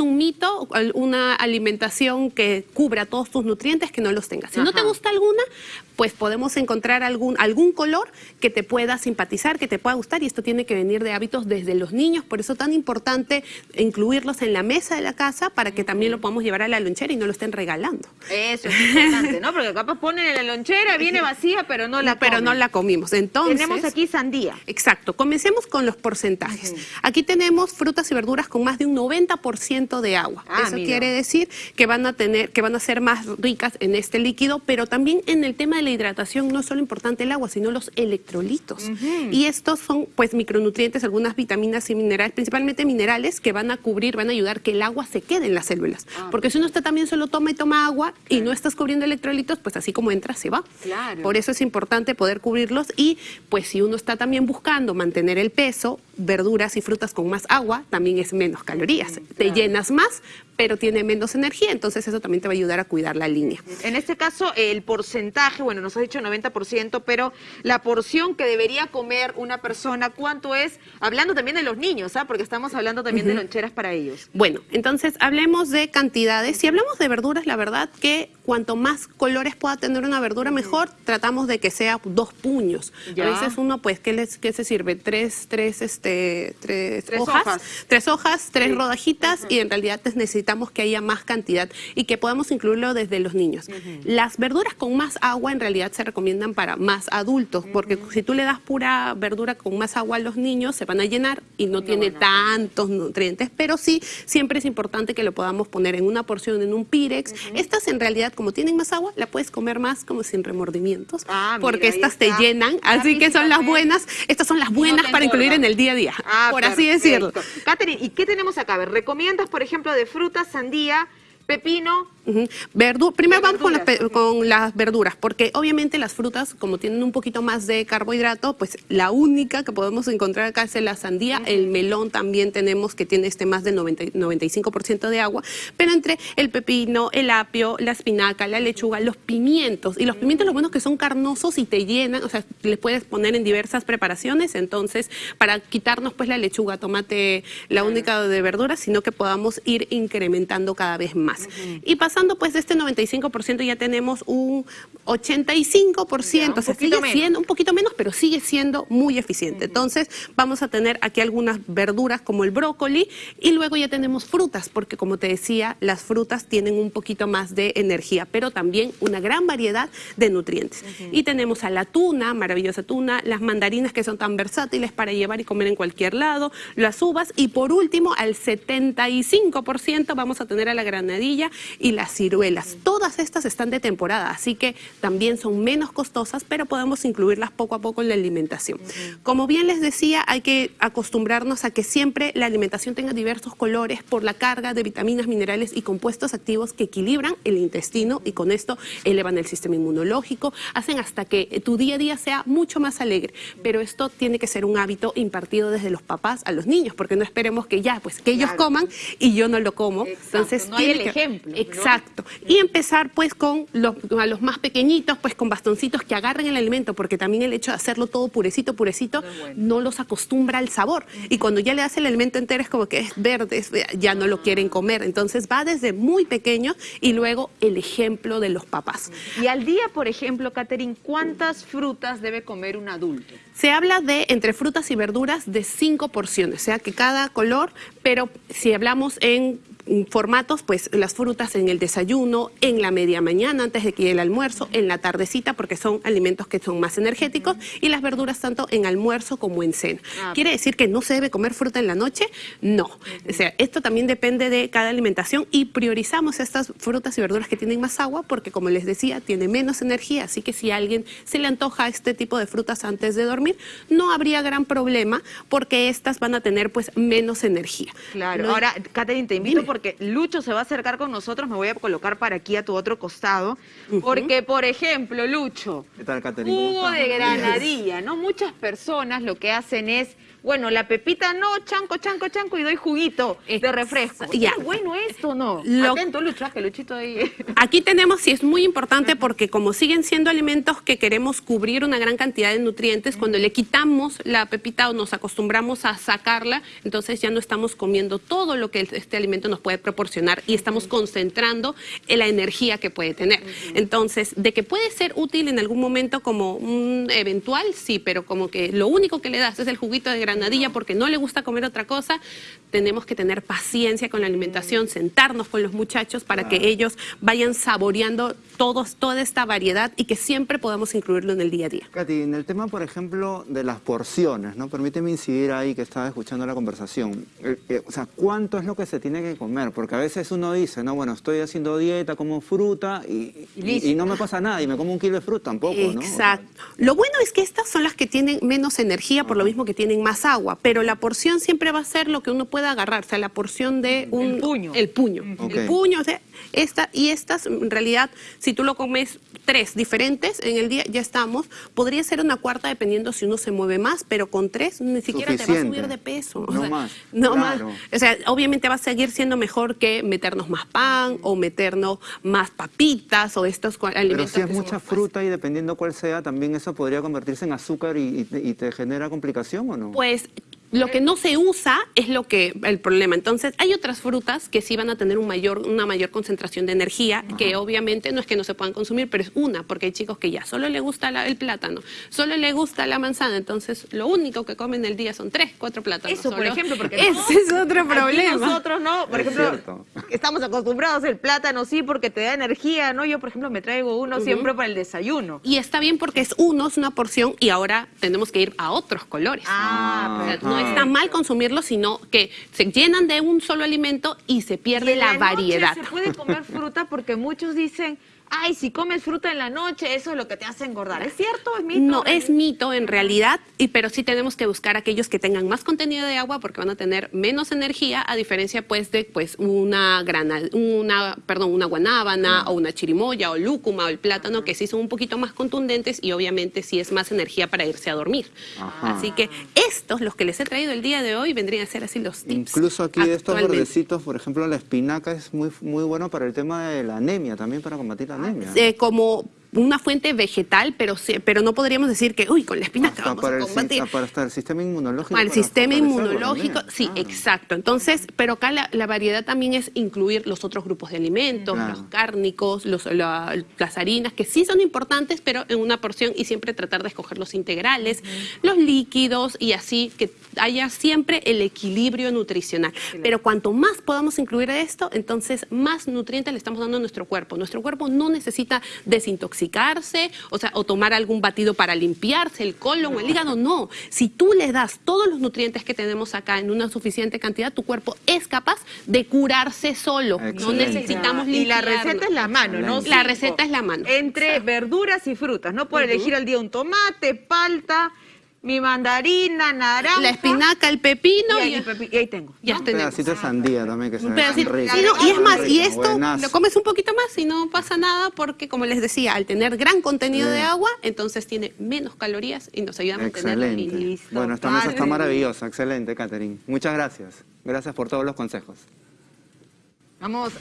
un mito, una alimentación que cubra todos tus nutrientes, que no los tengas. Si no te gusta alguna, pues podemos encontrar algún, algún color que te pueda simpatizar, que te pueda gustar, y esto tiene que venir de hábitos desde los niños, por eso es tan importante incluirlos en la mesa de la casa para que también lo podamos llevar a la lonchera y no lo estén regalando. Eso es importante, ¿no? Porque capaz ponen en la lonchera, viene vacía, pero no la Pero no la comimos. Entonces... Tenemos aquí sandía. Exacto. Comencemos con los porcentajes. Aquí tenemos frutas y verduras con más de un 90% de agua. Ah, eso quiere decir que van a tener, que van a ser más ricas en este líquido, pero también en el tema de la hidratación no es solo importante el agua, sino los electrolitos. Y estos son pues micronutrientes, algunas vitaminas y minerales, principalmente minerales, que van a cubrir, van a ayudar que el agua se quede en las células. Ah. Porque si uno está también solo toma y toma agua y no estás cubriendo electrolitos, pues así como entra, se va. Por eso es importante poder cubrirlos y pues si uno está también buscando mantener el peso, verduras y frutas con más agua también es menos calorías. Te llenas más, pero tiene menos energía, entonces eso también te va a ayudar a cuidar la línea. En este caso, el porcentaje, bueno, nos ha dicho 90%, pero la porción que debería comer una persona, ¿cuánto es? Hablando también de los niños, ¿ah? porque estamos hablando también de loncheras para ellos. Bueno, entonces hablemos de cantidades. Si hablamos de verduras, la verdad que cuanto más colores pueda tener una verdura, mejor tratamos de que sea dos puños. A veces uno, pues, ¿qué, les, qué se sirve? Tres, tres, este, tres, hojas, tres hojas, tres rodajitas y en realidad necesitamos necesitamos que haya más cantidad y que podamos incluirlo desde los niños. Las verduras con más agua en realidad se recomiendan para más adultos, porque si tú le das pura verdura con más agua a los niños, se van a llenar y no, tiene tantos nutrientes, pero sí, siempre es importante que lo podamos poner en una porción, en un pirex. Estas en realidad, como tienen más agua, la puedes comer más como sin remordimientos, ah, porque estas te llenan, así que son las buenas, estas son las buenas para incluir en el día a día, ah, por así decirlo. Catherine, ¿y qué tenemos acá? A ver, ¿recomiendas, por ejemplo, de fruta sandía, pepino, Primero vamos con las, con las, verduras, porque obviamente las frutas, como tienen un poquito más de carbohidrato, pues la única que podemos encontrar acá es la sandía. El melón también tenemos que tiene este más del 95% de agua, pero entre el pepino, el apio, la espinaca, la lechuga, los pimientos, y los pimientos lo bueno es que son carnosos y te llenan, o sea, les puedes poner en diversas preparaciones, entonces para quitarnos pues la lechuga, tomate, la única de verduras, sino que podamos ir incrementando cada vez más. Y pasando pues de este 95% ya tenemos un 85%, o sea, sigue siendo un poquito menos, pero sigue siendo muy eficiente. Entonces vamos a tener aquí algunas verduras como el brócoli y luego ya tenemos frutas, porque como te decía, las frutas tienen un poquito más de energía, pero también una gran variedad de nutrientes. Y tenemos a la tuna, maravillosa tuna, las mandarinas que son tan versátiles para llevar y comer en cualquier lado, las uvas y por último al 75% vamos a tener a la granadilla y la ciruelas. Todas estas están de temporada, así que también son menos costosas, pero podemos incluirlas poco a poco en la alimentación. Como bien les decía, hay que acostumbrarnos a que siempre la alimentación tenga diversos colores por la carga de vitaminas, minerales y compuestos activos que equilibran el intestino y con esto elevan el sistema inmunológico, hacen hasta que tu día a día sea mucho más alegre. Pero esto tiene que ser un hábito impartido desde los papás a los niños, porque no esperemos que ya, pues que ellos coman y yo no lo como. Entonces, no hay el ejemplo. Exacto. Y empezar pues con los, a los más pequeñitos, pues con bastoncitos que agarren el alimento, porque también el hecho de hacerlo todo purecito, purecito, no, los acostumbra al sabor. Y cuando ya le das el alimento entero es como que es verde, ya no lo quieren comer. Entonces va desde muy pequeño y luego el ejemplo de los papás. Y al día, por ejemplo, Catherine, ¿cuántas frutas debe comer un adulto? Se habla de entre frutas y verduras de cinco porciones, o sea que cada color, pero si hablamos en formatos, pues las frutas en el desayuno, en la media mañana, antes de que llegue el almuerzo, en la tardecita, porque son alimentos que son más energéticos, y las verduras tanto en almuerzo como en cena. Ah, ¿Quiere decir que no se debe comer fruta en la noche? No. O sea, esto también depende de cada alimentación y priorizamos estas frutas y verduras que tienen más agua, porque como les decía, tiene menos energía, así que si a alguien se le antoja este tipo de frutas antes de dormir, no habría gran problema, porque estas van a tener pues menos energía. Claro. Ahora, Catherine, te invito por porque Lucho se va a acercar con nosotros, me voy a colocar para aquí a tu otro costado, porque, por ejemplo, Lucho, ¿Qué tal, jugo de granadilla, ¿no? Muchas personas lo que hacen es bueno, la pepita no, chanco, chanco, chanco y doy juguito de refresco. ya. ¿Es bueno esto no? Lo- Atento, Lucha, que Luchito ahí. Aquí tenemos, sí es muy importante porque como siguen siendo alimentos que queremos cubrir una gran cantidad de nutrientes, cuando le quitamos la pepita o nos acostumbramos a sacarla, entonces ya no estamos comiendo todo lo que este alimento nos puede proporcionar y estamos concentrando en la energía que puede tener. Entonces, de que puede ser útil en algún momento como un eventual, sí, pero como que lo único que le das es el juguito de porque no le gusta comer otra cosa, tenemos que tener paciencia con la alimentación, sentarnos con los muchachos para que ellos vayan saboreando todos, toda esta variedad y que siempre podamos incluirlo en el día a día. Katy, en el tema, por ejemplo, de las porciones, ¿no? Permíteme incidir ahí que estaba escuchando la conversación. Eh, eh, o sea, ¿cuánto es lo que se tiene que comer? Porque a veces uno dice, no, bueno, estoy haciendo dieta, como fruta y, y- y no me pasa nada y me como un kilo de fruta tampoco, ¿no? O sea, Exacto. Lo bueno es que estas son las que tienen menos energía, por lo mismo que tienen más agua, pero la porción siempre va a ser lo que uno pueda agarrar, o sea, la porción de un... puño. El puño. El puño, o sea, esta, y estas, en realidad, si tú lo comes tres diferentes en el día, ya estamos. Podría ser una cuarta dependiendo si uno se mueve más, pero con tres ni siquiera te va a subir de peso. o No sea, más, No claro. más. O sea, obviamente va a seguir siendo mejor que meternos más pan o meternos más papitas o estos cua- Pero alimentos. si es que mucha fruta y dependiendo cuál sea, también eso podría convertirse en azúcar y, y te- y te genera complicación o no? Pues lo que no se usa es lo que el problema. Entonces, hay otras frutas que sí van a tener un mayor, una mayor concentración de energía, que obviamente no es que no se puedan consumir, pero es una, porque hay chicos que ya solo le gusta la- el plátano, solo le gusta la manzana, entonces lo único que comen el día son tres, cuatro plátanos. Eso, por ejemplo, porque ese no, es otro aquí problema. nosotros no, por Es ejemplo, cierto. estamos acostumbrados el plátano sí porque te da energía, ¿no? Yo, por ejemplo, me traigo uno siempre para el desayuno. Y está bien porque es uno, es una porción, y ahora tenemos que ir a otros colores. Ah, O sea, perfecto. no está mal consumirlo, sino que se llenan de un solo alimento y se Y pierde la, noche variedad. Se puede comer fruta porque muchos dicen, ay, si comes fruta en la noche, eso es lo que te hace engordar. ¿Es cierto? ¿Es mito? No, es mito en realidad, y, pero sí tenemos que buscar aquellos que tengan más contenido de agua porque van a tener menos energía, a diferencia pues de pues una grana, una, perdón, una guanábana o una chirimoya o lúcuma o el plátano que sí son un poquito más contundentes y obviamente sí es más energía para irse a dormir. Así que estos, los que les he traído el día de hoy, vendrían a ser así los tips. Incluso aquí de estos verdecitos, por ejemplo, la espinaca es muy, muy bueno para el tema de la anemia, también para combatir la anemia. Eh, como una fuente vegetal, pero, sí- pero no podríamos decir que, uy, con la espinaca Hasta vamos para, a el, si- combatir. para hasta el sistema inmunológico. Para el sistema inmunológico, sí, exacto. Entonces, pero acá la, la variedad también es incluir los otros grupos de alimentos, Claro. los cárnicos, los, la- las harinas, que sí son importantes, pero en una porción y siempre tratar de escoger los integrales, los líquidos y así que haya siempre el equilibrio nutricional. Pero cuanto más podamos incluir esto, entonces más nutrientes le estamos dando a nuestro cuerpo. Nuestro cuerpo no necesita desintoxicarse, o sea, o tomar algún batido para limpiarse el colon o el hígado, no. Si tú le das todos los nutrientes que tenemos acá en una suficiente cantidad, tu cuerpo es capaz de curarse solo. No necesitamos Y la receta es la mano, ¿no? La receta es la mano. Entre verduras y frutas, ¿no? Puedo elegir al día un tomate, palta, mi mandarina, naranja. La espinaca, el pepino y ahí, y, pepi- y ahí tengo. ya Un tenemos. pedacito de sandía también que se Un ve tan pedacito. rico. Sí, no, y es más, y esto Buenazo. lo comes un poquito más y no pasa nada porque, como les decía, al tener gran contenido de agua, entonces tiene menos calorías y nos ayuda a mantener la línea. Bueno, esta mesa está maravillosa. Excelente, Catherine. Muchas gracias. Gracias por todos los consejos. Vamos.